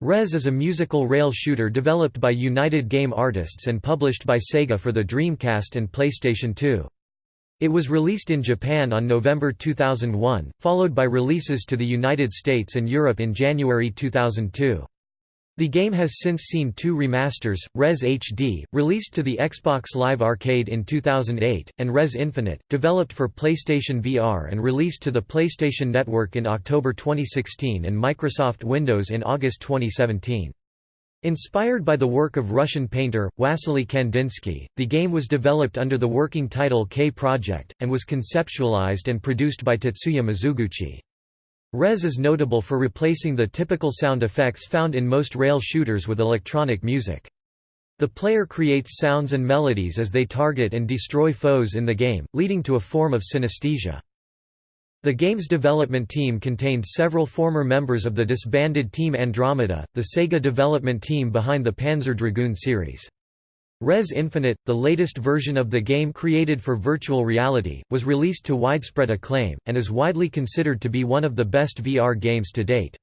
Rez is a musical rail shooter developed by United Game Artists and published by Sega for the Dreamcast and PlayStation 2. It was released in Japan on November 2001, followed by releases to the United States and Europe in January 2002. The game has since seen two remasters, Rez HD, released to the Xbox Live Arcade in 2008, and Rez Infinite, developed for PlayStation VR and released to the PlayStation Network in October 2016 and Microsoft Windows in August 2017. Inspired by the work of Russian painter, Wassily Kandinsky, the game was developed under the working title K Project, and was conceptualized and produced by Tetsuya Mizuguchi. Rez is notable for replacing the typical sound effects found in most rail shooters with electronic music. The player creates sounds and melodies as they target and destroy foes in the game, leading to a form of synesthesia. The game's development team contained several former members of the disbanded Team Andromeda, the Sega development team behind the Panzer Dragoon series. Rez Infinite, the latest version of the game created for virtual reality, was released to widespread acclaim, and is widely considered to be one of the best VR games to date.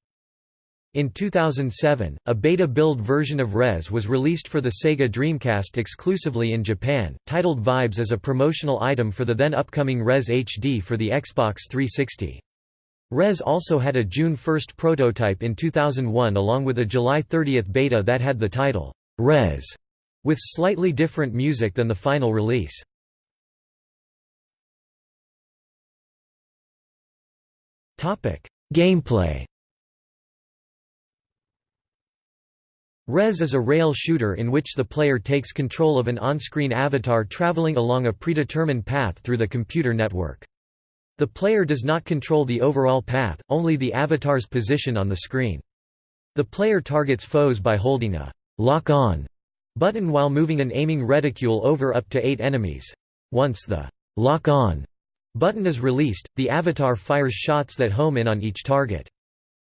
In 2007, a beta-build version of Rez was released for the Sega Dreamcast exclusively in Japan, titled Vibes as a promotional item for the then upcoming Rez HD for the Xbox 360. Rez also had a June 1 prototype in 2001 along with a July 30 beta that had the title, Rez with slightly different music than the final release. Gameplay Rez is a rail shooter in which the player takes control of an on-screen avatar traveling along a predetermined path through the computer network. The player does not control the overall path, only the avatar's position on the screen. The player targets foes by holding a lock-on button while moving an aiming reticule over up to eight enemies. Once the lock on button is released, the avatar fires shots that home in on each target.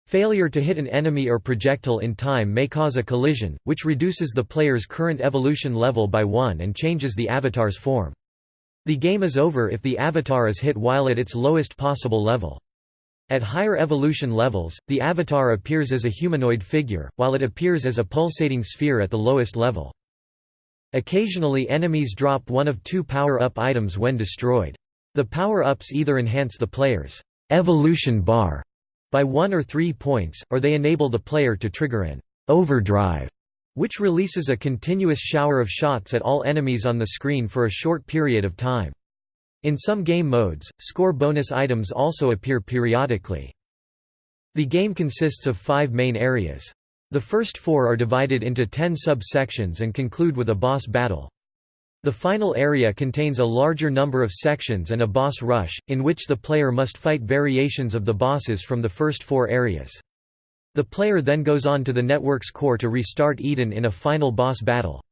Failure to hit an enemy or projectile in time may cause a collision, which reduces the player's current evolution level by one and changes the avatar's form. The game is over if the avatar is hit while at its lowest possible level. At higher evolution levels, the avatar appears as a humanoid figure, while it appears as a pulsating sphere at the lowest level. Occasionally enemies drop one of two power-up items when destroyed. The power-ups either enhance the player's evolution bar by one or three points, or they enable the player to trigger an overdrive, which releases a continuous shower of shots at all enemies on the screen for a short period of time. In some game modes, score bonus items also appear periodically. The game consists of five main areas. The first four are divided into ten sub-sections and conclude with a boss battle. The final area contains a larger number of sections and a boss rush, in which the player must fight variations of the bosses from the first four areas. The player then goes on to the network's core to restart Eden in a final boss battle.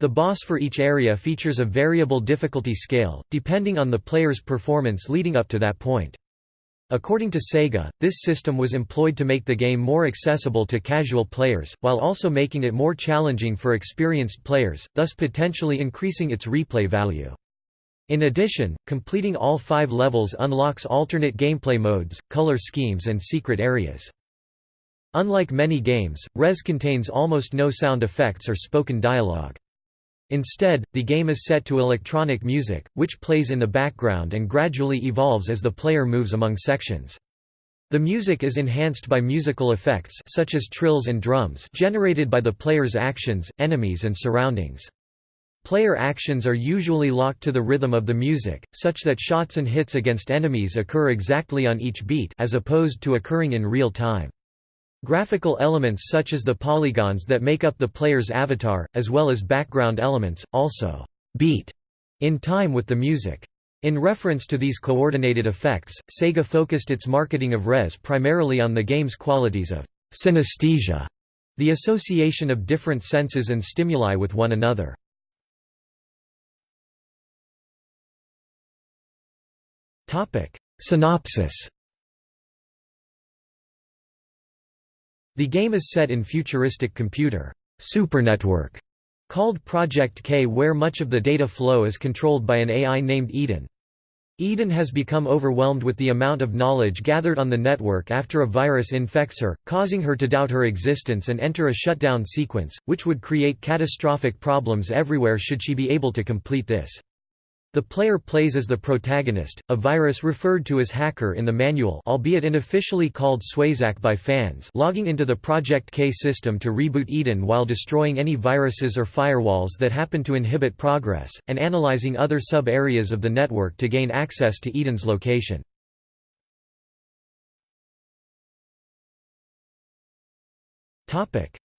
The boss for each area features a variable difficulty scale, depending on the player's performance leading up to that point. According to Sega, this system was employed to make the game more accessible to casual players, while also making it more challenging for experienced players, thus potentially increasing its replay value. In addition, completing all five levels unlocks alternate gameplay modes, color schemes and secret areas. Unlike many games, Rez contains almost no sound effects or spoken dialogue. Instead, the game is set to electronic music, which plays in the background and gradually evolves as the player moves among sections. The music is enhanced by musical effects such as trills and drums generated by the player's actions, enemies and surroundings. Player actions are usually locked to the rhythm of the music, such that shots and hits against enemies occur exactly on each beat as opposed to occurring in real time. Graphical elements such as the polygons that make up the player's avatar, as well as background elements, also beat in time with the music. In reference to these coordinated effects, Sega focused its marketing of Rez primarily on the game's qualities of synesthesia, the association of different senses and stimuli with one another. Synopsis The game is set in futuristic computer supernetwork called Project K where much of the data flow is controlled by an AI named Eden. Eden has become overwhelmed with the amount of knowledge gathered on the network after a virus infects her, causing her to doubt her existence and enter a shutdown sequence, which would create catastrophic problems everywhere should she be able to complete this. The player plays as the protagonist, a virus referred to as Hacker in the manual albeit unofficially called Swayzak by fans logging into the Project K system to reboot Eden while destroying any viruses or firewalls that happen to inhibit progress, and analyzing other sub-areas of the network to gain access to Eden's location.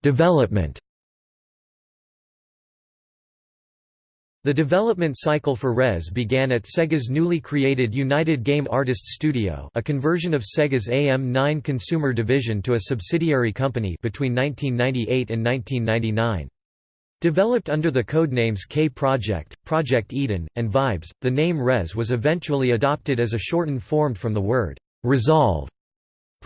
Development The development cycle for Rez began at Sega's newly created United Game Artists Studio a conversion of Sega's AM9 consumer division to a subsidiary company between 1998 and 1999. Developed under the codenames K Project, Project Eden, and Vibes, the name Rez was eventually adopted as a shortened form from the word Resolve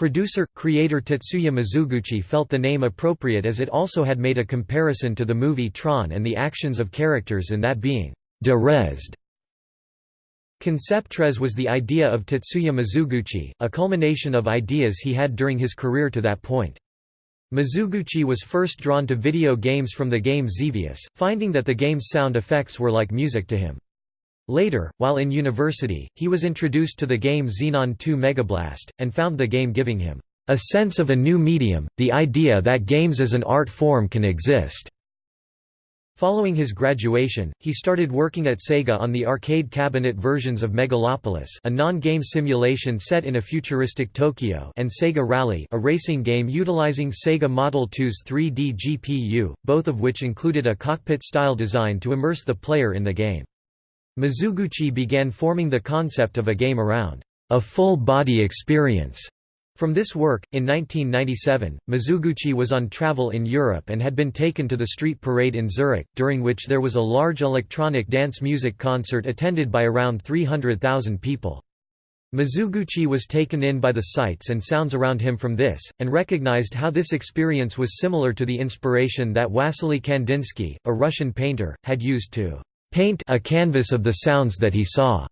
Producer, creator Tetsuya Mizuguchi felt the name appropriate as it also had made a comparison to the movie Tron and the actions of characters in that being derezed. Conceptrez was the idea of Tetsuya Mizuguchi, a culmination of ideas he had during his career to that point. Mizuguchi was first drawn to video games from the game Xevious, finding that the game's sound effects were like music to him. Later, while in university, he was introduced to the game Xenon 2 Megablast, and found the game giving him a sense of a new medium, the idea that games as an art form can exist. Following his graduation, he started working at Sega on the arcade cabinet versions of Megalopolis a non-game simulation set in a futuristic Tokyo and Sega Rally a racing game utilizing Sega Model 2's 3D GPU, both of which included a cockpit-style design to immerse the player in the game. Mizuguchi began forming the concept of a game around a full-body experience. From this work, in 1997, Mizuguchi was on travel in Europe and had been taken to the street parade in Zurich, during which there was a large electronic dance music concert attended by around 300,000 people. Mizuguchi was taken in by the sights and sounds around him from this, and recognized how this experience was similar to the inspiration that Wassily Kandinsky, a Russian painter, had used to paint a canvas of the sounds that he saw.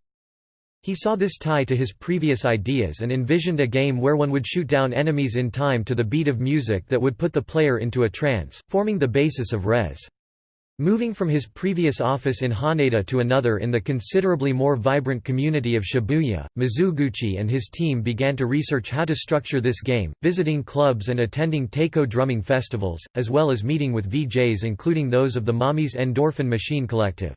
He saw this tie to his previous ideas and envisioned a game where one would shoot down enemies in time to the beat of music that would put the player into a trance, forming the basis of Rez. Moving from his previous office in Haneda to another in the considerably more vibrant community of Shibuya, Mizuguchi and his team began to research how to structure this game, visiting clubs and attending taiko drumming festivals, as well as meeting with VJs including those of the Mommy's Endorphin Machine Collective.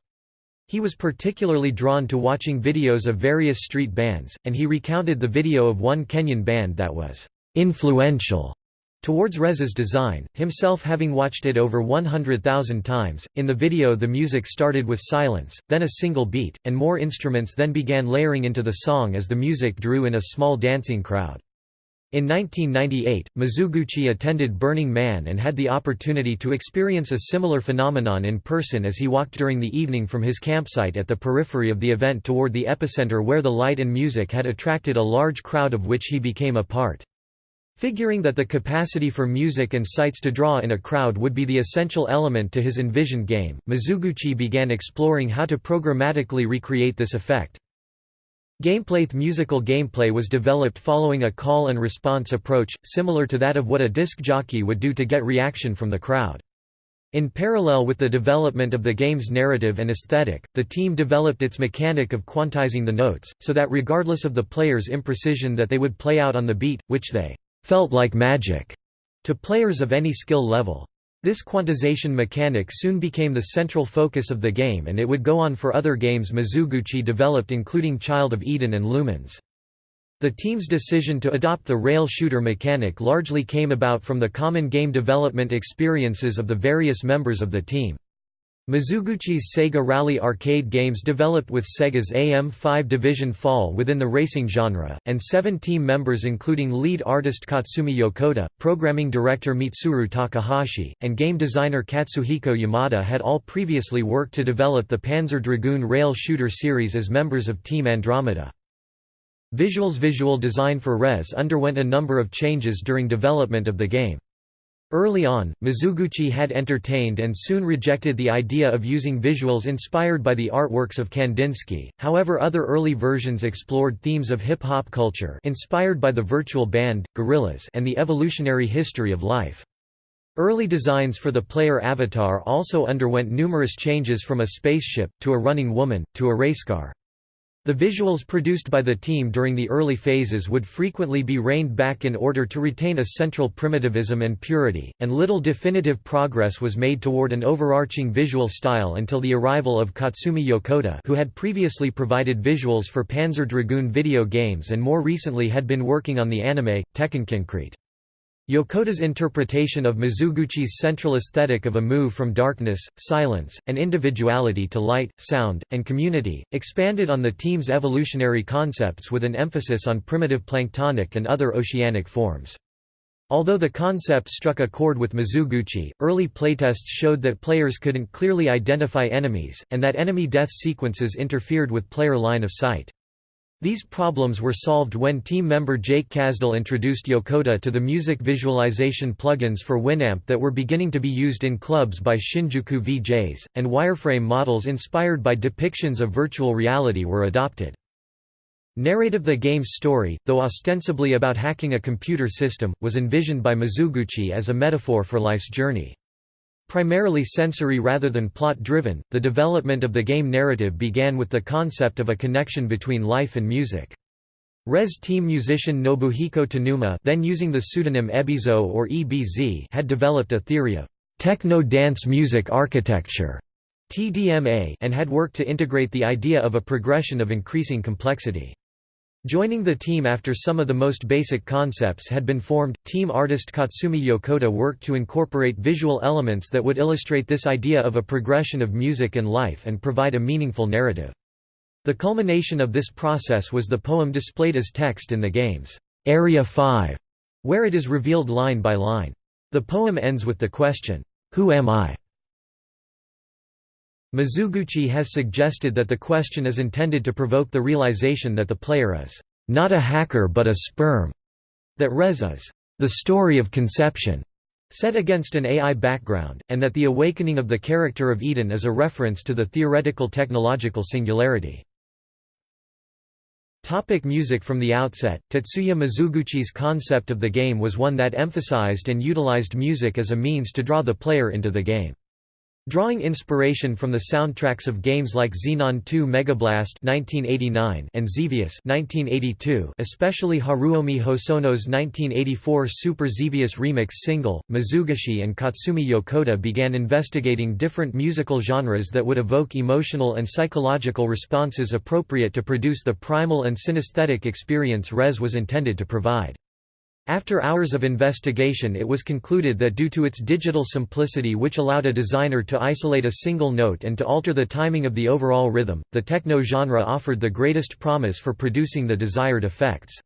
He was particularly drawn to watching videos of various street bands, and he recounted the video of one Kenyan band that was influential towards Rez's design, himself having watched it over 100,000 times. In the video, the music started with silence, then a single beat, and more instruments then began layering into the song as the music drew in a small dancing crowd. In 1998, Mizuguchi attended Burning Man and had the opportunity to experience a similar phenomenon in person as he walked during the evening from his campsite at the periphery of the event toward the epicenter where the light and music had attracted a large crowd of which he became a part. Figuring that the capacity for music and sights to draw in a crowd would be the essential element to his envisioned game, Mizuguchi began exploring how to programmatically recreate this effect. Gameplayth musical gameplay was developed following a call and response approach, similar to that of what a disc jockey would do to get reaction from the crowd. In parallel with the development of the game's narrative and aesthetic, the team developed its mechanic of quantizing the notes, so that regardless of the player's imprecision that they would play out on the beat, which they felt like magic to players of any skill level. This quantization mechanic soon became the central focus of the game and it would go on for other games Mizuguchi developed including Child of Eden and Lumines. The team's decision to adopt the rail shooter mechanic largely came about from the common game development experiences of the various members of the team. Mizuguchi's Sega Rally arcade games developed with Sega's AM5 division fall within the racing genre, and seven team members including lead artist Katsumi Yokota, programming director Mitsuru Takahashi, and game designer Katsuhiko Yamada had all previously worked to develop the Panzer Dragoon rail shooter series as members of Team Andromeda. Visuals Visual design for Rez underwent a number of changes during development of the game. Early on, Mizuguchi had entertained and soon rejected the idea of using visuals inspired by the artworks of Kandinsky, however other early versions explored themes of hip-hop culture inspired by the virtual band, Gorillaz and the evolutionary history of life. Early designs for the player avatar also underwent numerous changes from a spaceship, to a running woman, to a racecar. The visuals produced by the team during the early phases would frequently be reined back in order to retain a central primitivism and purity, and little definitive progress was made toward an overarching visual style until the arrival of Katsumi Yokota who had previously provided visuals for Panzer Dragoon video games and more recently had been working on the anime, Tekkonkinkreet. Yokota's interpretation of Mizuguchi's central aesthetic of a move from darkness, silence, and individuality to light, sound, and community, expanded on the team's evolutionary concepts with an emphasis on primitive planktonic and other oceanic forms. Although the concept struck a chord with Mizuguchi, early playtests showed that players couldn't clearly identify enemies, and that enemy death sequences interfered with player line of sight. These problems were solved when team member Jake Kazdal introduced Yokota to the music visualization plugins for Winamp that were beginning to be used in clubs by Shinjuku VJs, and wireframe models inspired by depictions of virtual reality were adopted. Narrative The game's story, though ostensibly about hacking a computer system, was envisioned by Mizuguchi as a metaphor for life's journey. Primarily sensory rather than plot-driven, the development of the game narrative began with the concept of a connection between life and music. Rez team musician Nobuhiko Tanuma then using the pseudonym Ebizo or EBZ had developed a theory of techno dance music architecture TDMA and had worked to integrate the idea of a progression of increasing complexity. Joining the team after some of the most basic concepts had been formed, team artist Katsumi Yokota worked to incorporate visual elements that would illustrate this idea of a progression of music and life and provide a meaningful narrative. The culmination of this process was the poem displayed as text in the game's Area 5, where it is revealed line by line. The poem ends with the question, Who am I? Mizuguchi has suggested that the question is intended to provoke the realization that the player is not a hacker but a sperm, that Rez is the story of conception, set against an AI background, and that the awakening of the character of Eden is a reference to the theoretical technological singularity. Topic music From the outset, Tetsuya Mizuguchi's concept of the game was one that emphasized and utilized music as a means to draw the player into the game. Drawing inspiration from the soundtracks of games like Xenon 2 Megablast (1989) and Xevious (1982), especially Haruomi Hosono's 1984 Super Xevious remix single, Mizuguchi and Katsumi Yokota began investigating different musical genres that would evoke emotional and psychological responses appropriate to produce the primal and synesthetic experience Rez was intended to provide. After hours of investigation it was concluded that due to its digital simplicity which allowed a designer to isolate a single note and to alter the timing of the overall rhythm, the techno genre offered the greatest promise for producing the desired effects.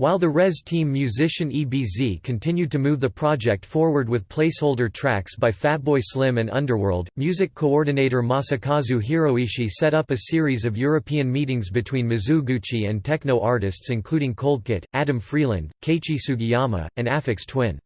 While the Rez team musician EBZ continued to move the project forward with placeholder tracks by Fatboy Slim and Underworld, music coordinator Masakazu Hiroishi set up a series of European meetings between Mizuguchi and techno artists including Coldcut, Adam Freeland, Keiichi Sugiyama, and Aphex Twin.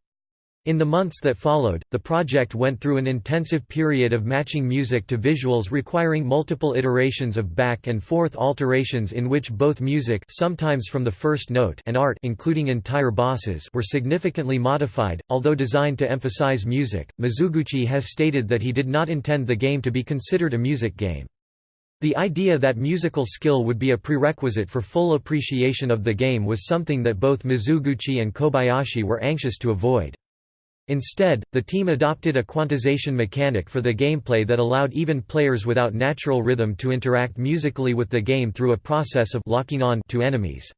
In the months that followed, the project went through an intensive period of matching music to visuals requiring multiple iterations of back-and-forth alterations in which both music sometimes from the first note and art including entire bosses were significantly modified. Although designed to emphasize music, Mizuguchi has stated that he did not intend the game to be considered a music game. The idea that musical skill would be a prerequisite for full appreciation of the game was something that both Mizuguchi and Kobayashi were anxious to avoid. Instead, the team adopted a quantization mechanic for the gameplay that allowed even players without natural rhythm to interact musically with the game through a process of locking on to enemies.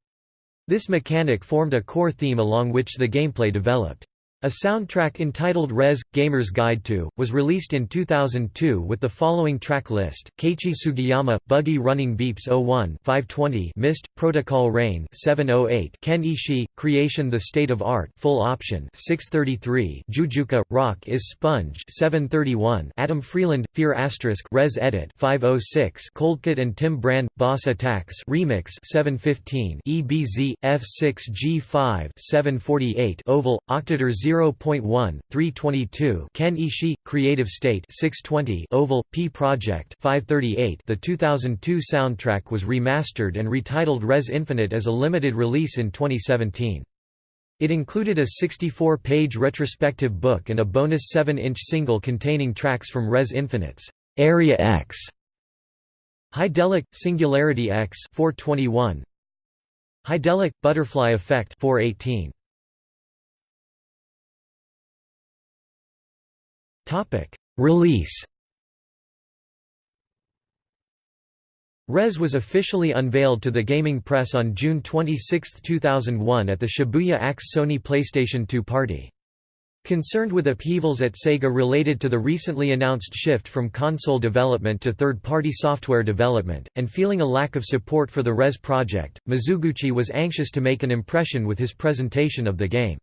This mechanic formed a core theme along which the gameplay developed. A soundtrack entitled Rez – Gamer's Guide to, was released in 2002 with the following track list, Keiichi Sugiyama, Buggy Running Beeps 01 520 Mist Protocol Rain 708 Ken Ishii, Creation The State of Art Full Option 633 Joujouka, Rock is Sponge 731 Adam Freeland, Fear Asterisk Rez Edit 506 Coldcut and Tim Brand, Boss Attacks Remix 715 EBZ, F6G5 748 Oval, Octator 0 0.1, 322 Ken Ishii, Creative State 620 Oval, P Project 538 The 2002 soundtrack was remastered and retitled Rez Infinite as a limited release in 2017. It included a 64-page retrospective book and a bonus 7-inch single containing tracks from Rez Infinite's Area X, Hydelic, Singularity X 421, Hydelic, Butterfly Effect 418. Release Rez was officially unveiled to the gaming press on June 26, 2001 at the Shibuya AX Sony PlayStation 2 party. Concerned with upheavals at Sega related to the recently announced shift from console development to third-party software development, and feeling a lack of support for the Rez project, Mizuguchi was anxious to make an impression with his presentation of the game.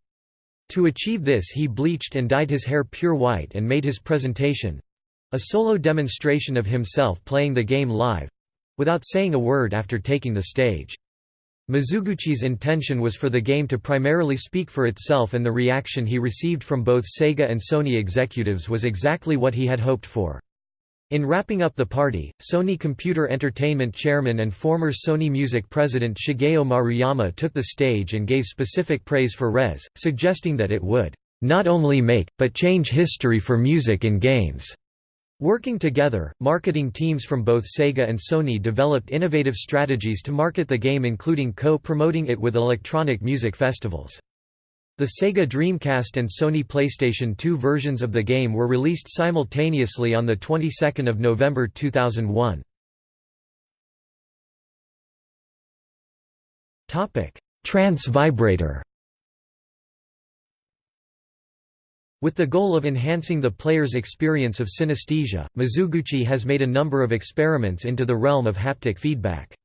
To achieve this he bleached and dyed his hair pure white and made his presentation—a solo demonstration of himself playing the game live—without saying a word after taking the stage. Mizuguchi's intention was for the game to primarily speak for itself and the reaction he received from both Sega and Sony executives was exactly what he had hoped for. In wrapping up the party, Sony Computer Entertainment chairman and former Sony Music president Shigeo Maruyama took the stage and gave specific praise for Rez, suggesting that it would, "...not only make, but change history for music and games." Working together, marketing teams from both Sega and Sony developed innovative strategies to market the game including co-promoting it with electronic music festivals. The Sega Dreamcast and Sony PlayStation 2 versions of the game were released simultaneously on the 22nd of November 2001. Topic: Trance vibrator With the goal of enhancing the player's experience of synesthesia, Mizuguchi has made a number of experiments into the realm of haptic feedback.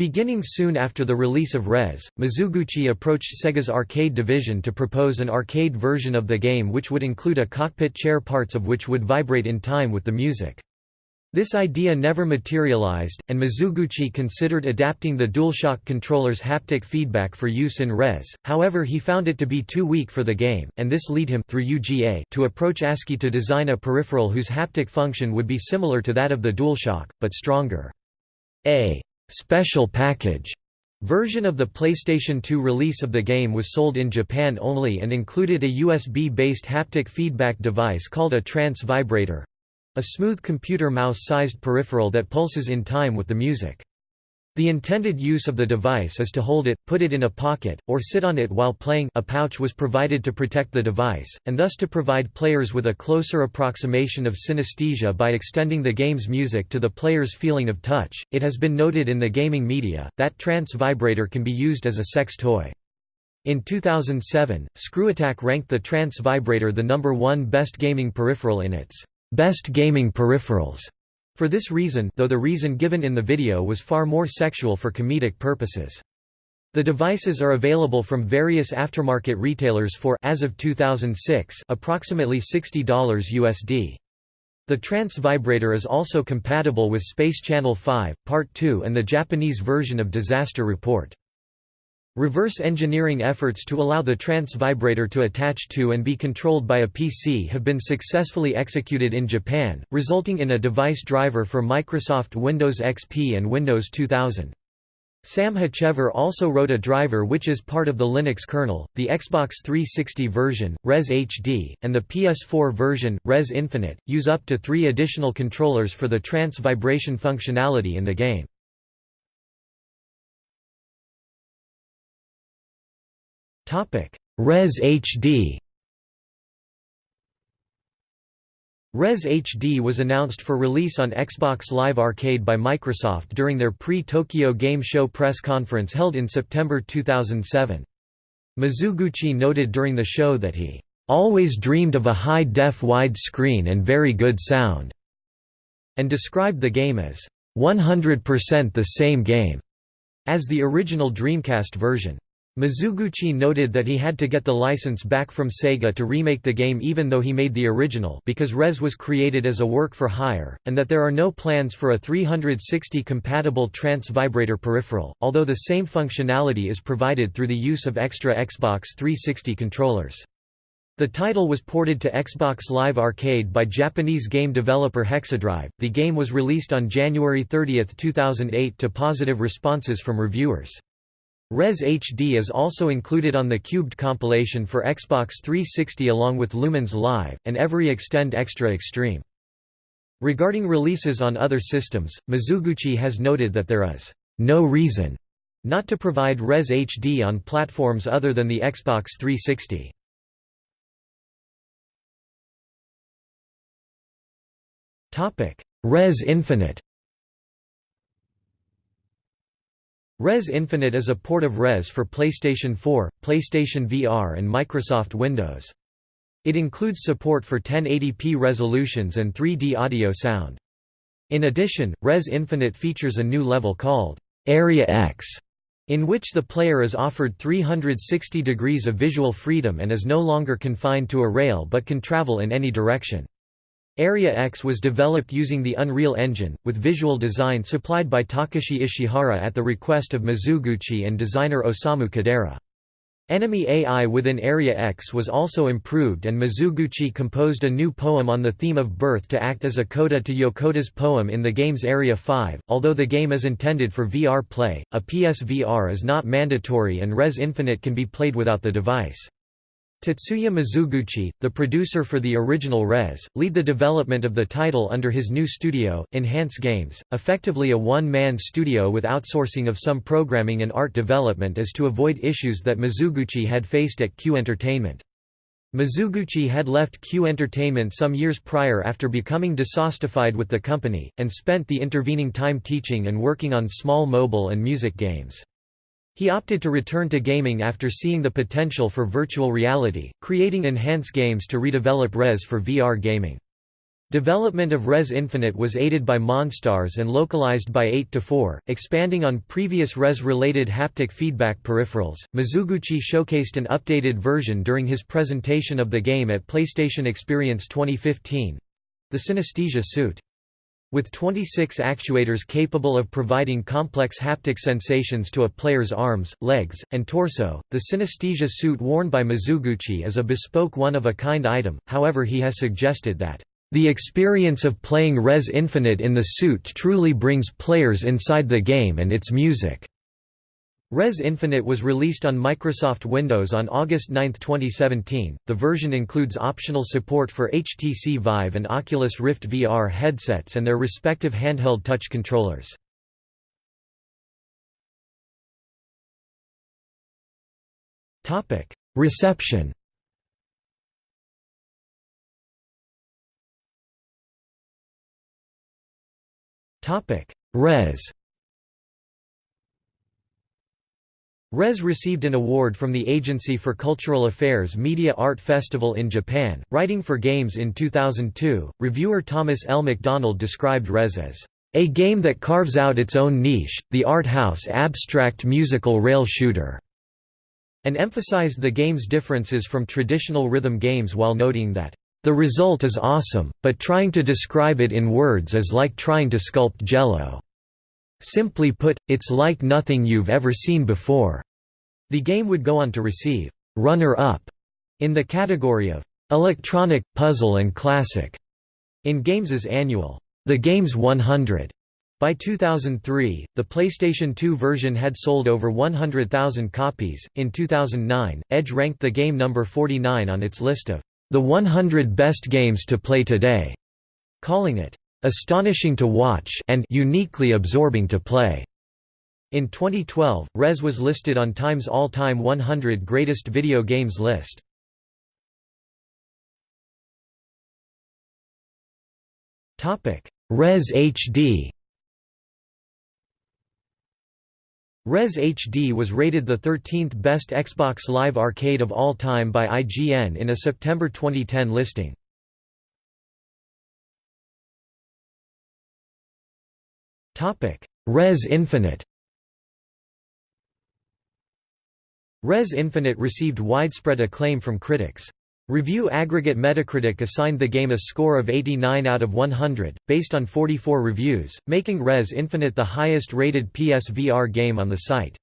Beginning soon after the release of Rez, Mizuguchi approached Sega's arcade division to propose an arcade version of the game which would include a cockpit chair parts of which would vibrate in time with the music. This idea never materialized, and Mizuguchi considered adapting the DualShock controller's haptic feedback for use in Rez, however he found it to be too weak for the game, and this lead him through UGA to approach ASCII to design a peripheral whose haptic function would be similar to that of the DualShock, but stronger. A «special package» version of the PlayStation 2 release of the game was sold in Japan only and included a USB-based haptic feedback device called a trance vibrator, a smooth computer mouse-sized peripheral that pulses in time with the music. The intended use of the device is to hold it, put it in a pocket, or sit on it while playing a pouch was provided to protect the device, and thus to provide players with a closer approximation of synesthesia by extending the game's music to the player's feeling of touch. It has been noted in the gaming media, that trance vibrator can be used as a sex toy. In 2007, ScrewAttack ranked the trance vibrator the number one best gaming peripheral in its best gaming peripherals. For this reason though the reason given in the video was far more sexual for comedic purposes. The devices are available from various aftermarket retailers for as of 2006 approximately $60 USD. The trance vibrator is also compatible with Space Channel 5, Part 2 and the Japanese version of Disaster Report. Reverse engineering efforts to allow the trance vibrator to attach to and be controlled by a PC have been successfully executed in Japan, resulting in a device driver for Microsoft Windows XP and Windows 2000. Sam Hocevar also wrote a driver which is part of the Linux kernel, the Xbox 360 version, Rez HD, and the PS4 version, Rez Infinite, use up to three additional controllers for the trance vibration functionality in the game. Rez HD Rez HD was announced for release on Xbox Live Arcade by Microsoft during their pre-Tokyo Game Show press conference held in September 2007. Mizuguchi noted during the show that he always dreamed of a high-def widescreen and very good sound, and described the game as 100% the same game as the original Dreamcast version. Mizuguchi noted that he had to get the license back from Sega to remake the game even though he made the original because Rez was created as a work for hire, and that there are no plans for a 360-compatible trance vibrator peripheral, although the same functionality is provided through the use of extra Xbox 360 controllers. The title was ported to Xbox Live Arcade by Japanese game developer Hexadrive. The game was released on January 30, 2008 to positive responses from reviewers. Rez HD is also included on the Qubed compilation for Xbox 360 along with Lumines Live, and Every Extend Extra Extreme. Regarding releases on other systems, Mizuguchi has noted that there is no reason not to provide Rez HD on platforms other than the Xbox 360. Rez Infinite Rez Infinite is a port of Rez for PlayStation 4, PlayStation VR and Microsoft Windows. It includes support for 1080p resolutions and 3D audio sound. In addition, Rez Infinite features a new level called Area X, in which the player is offered 360 degrees of visual freedom and is no longer confined to a rail but can travel in any direction. Area X was developed using the Unreal Engine, with visual design supplied by Takashi Ishihara at the request of Mizuguchi and designer Osamu Kodera. Enemy AI within Area X was also improved and Mizuguchi composed a new poem on the theme of birth to act as a coda to Yokota's poem in the game's Area 5. Although the game is intended for VR play, a PSVR is not mandatory and Rez Infinite can be played without the device. Tetsuya Mizuguchi, the producer for the original Rez, lead the development of the title under his new studio, Enhance Games, effectively a one-man studio with outsourcing of some programming and art development as to avoid issues that Mizuguchi had faced at Q Entertainment. Mizuguchi had left Q Entertainment some years prior after becoming dissatisfied with the company, and spent the intervening time teaching and working on small mobile and music games. He opted to return to gaming after seeing the potential for virtual reality, creating Enhance Games to redevelop Rez for VR gaming. Development of Rez Infinite was aided by Monstars and localized by 8 to 4, expanding on previous Rez-related haptic feedback peripherals. Mizuguchi showcased an updated version during his presentation of the game at PlayStation Experience 2015. The Synesthesia suit. With 26 actuators capable of providing complex haptic sensations to a player's arms, legs, and torso, the synesthesia suit worn by Mizuguchi is a bespoke one-of-a-kind item, however he has suggested that, "...the experience of playing Rez Infinite in the suit truly brings players inside the game and its music." Rez Infinite was released on Microsoft Windows on August 9, 2017. The version includes optional support for HTC Vive and Oculus Rift VR headsets and their respective handheld touch controllers. Topic: Reception. Topic: Rez Rez received an award from the Agency for Cultural Affairs Media Art Festival in Japan. Writing for Games in 2002, reviewer Thomas L. McDonald described Rez as a game that carves out its own niche, the art house abstract musical rail shooter, and emphasized the game's differences from traditional rhythm games while noting that the result is awesome, but trying to describe it in words is like trying to sculpt jello. Simply put, it's like nothing you've ever seen before. The game would go on to receive runner-up in the category of electronic, puzzle and classic in Games' annual The Games 100. By 2003, the PlayStation 2 version had sold over 100,000 copies. In 2009, Edge ranked the game number 49 on its list of the 100 best games to play today, calling it astonishing to watch and uniquely absorbing to play. In 2012, Rez was listed on Time's all-time 100 greatest video games list. Topic: Rez HD. Rez HD was rated the 13th best Xbox Live Arcade of all time by IGN in a September 2010 listing. Rez Infinite Rez Infinite received widespread acclaim from critics. Review aggregate Metacritic assigned the game a score of 89 out of 100, based on 44 reviews, making Rez Infinite the highest rated PSVR game on the site.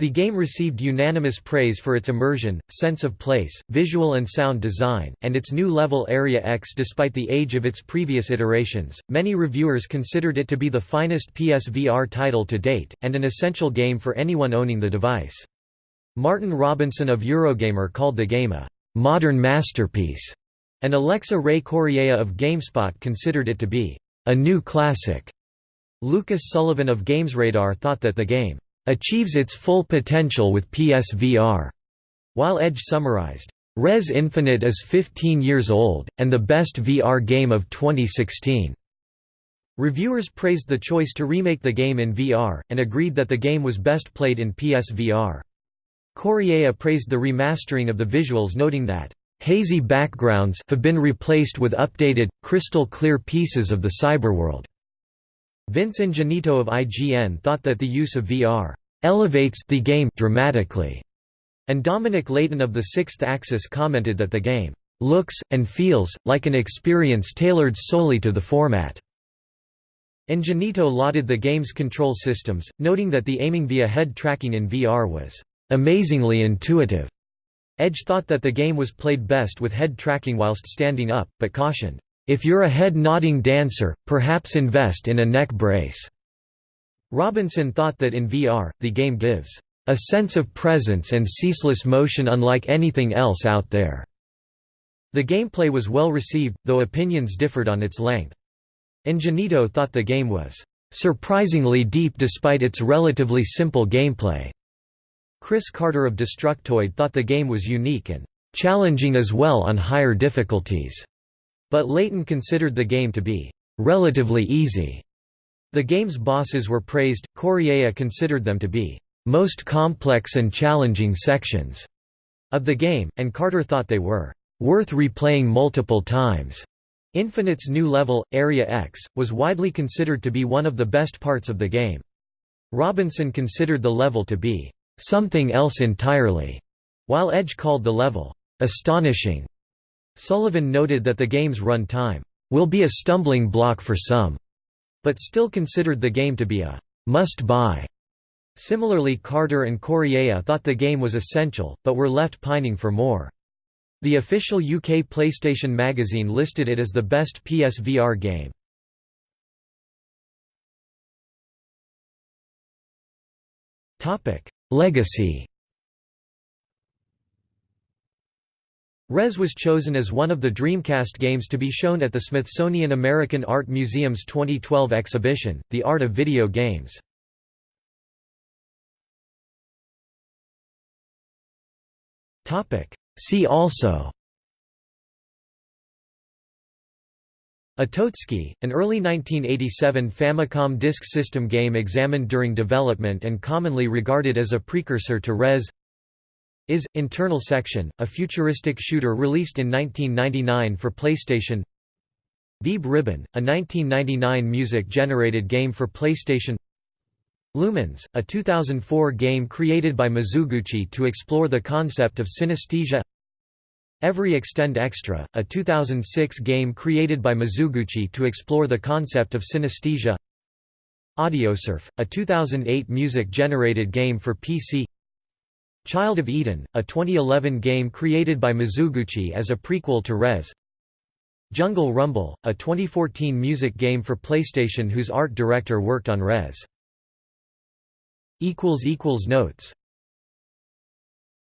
The game received unanimous praise for its immersion, sense of place, visual and sound design, and its new level Area X despite the age of its previous iterations. Many reviewers considered it to be the finest PSVR title to date, and an essential game for anyone owning the device. Martin Robinson of Eurogamer called the game a modern masterpiece, and Alexa Ray Corriea of GameSpot considered it to be a new classic. Lucas Sullivan of GamesRadar thought that the game achieves its full potential with PSVR, while Edge summarized, Rez Infinite is 15 years old, and the best VR game of 2016. Reviewers praised the choice to remake the game in VR, and agreed that the game was best played in PSVR. Corriea praised the remastering of the visuals noting that, "...hazy backgrounds have been replaced with updated, crystal-clear pieces of the cyberworld." Vince Ingenito of IGN thought that the use of VR elevates the game dramatically. And Dominic Layton of the Sixth Axis commented that the game looks, and feels, like an experience tailored solely to the format. Ingenito lauded the game's control systems, noting that the aiming via head tracking in VR was amazingly intuitive. Edge thought that the game was played best with head tracking whilst standing up, but cautioned, "...if you're a head-nodding dancer, perhaps invest in a neck brace." Robinson thought that in VR, the game gives a sense of presence and ceaseless motion unlike anything else out there. The gameplay was well received, though opinions differed on its length. Ingenito thought the game was surprisingly deep despite its relatively simple gameplay. Chris Carter of Destructoid thought the game was unique and challenging as well on higher difficulties, but Layton considered the game to be relatively easy. The game's bosses were praised, Corriea considered them to be most complex and challenging sections of the game, and Carter thought they were worth replaying multiple times. Infinite's new level, Area X, was widely considered to be one of the best parts of the game. Robinson considered the level to be something else entirely, while Edge called the level astonishing. Sullivan noted that the game's run time will be a stumbling block for some but still considered the game to be a must-buy. Similarly Carter and Corriea thought the game was essential, but were left pining for more. The official UK PlayStation magazine listed it as the best PSVR game. Legacy Rez was chosen as one of the Dreamcast games to be shown at the Smithsonian American Art Museum's 2012 exhibition, The Art of Video Games. See also Otocky, an early 1987 Famicom Disk System game examined during development and commonly regarded as a precursor to Rez is Internal Section, a futuristic shooter released in 1999 for PlayStation. Vib-Ribbon, a 1999 music-generated game for PlayStation. Lumines, a 2004 game created by Mizuguchi to explore the concept of synesthesia. Every Extend Extra, a 2006 game created by Mizuguchi to explore the concept of synesthesia. Audiosurf, a 2008 music-generated game for PC. Child of Eden, a 2011 game created by Mizuguchi as a prequel to Rez Jungle Rumble, a 2014 music game for PlayStation whose art director worked on Rez. Notes